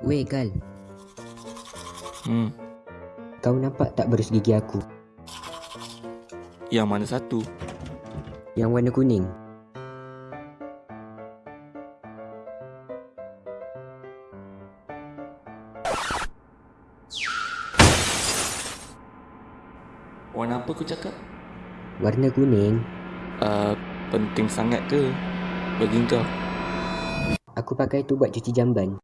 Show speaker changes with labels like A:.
A: Weh Gal,
B: Hmm,
A: kau nampak tak berus gigi aku?
B: yang mana satu?
A: Yang warna kuning.
B: Warna apa kau cakap?
A: Warna kuning?
B: Uh, penting sangat ke bagi kau?
A: Aku pakai tu buat cuci jamban.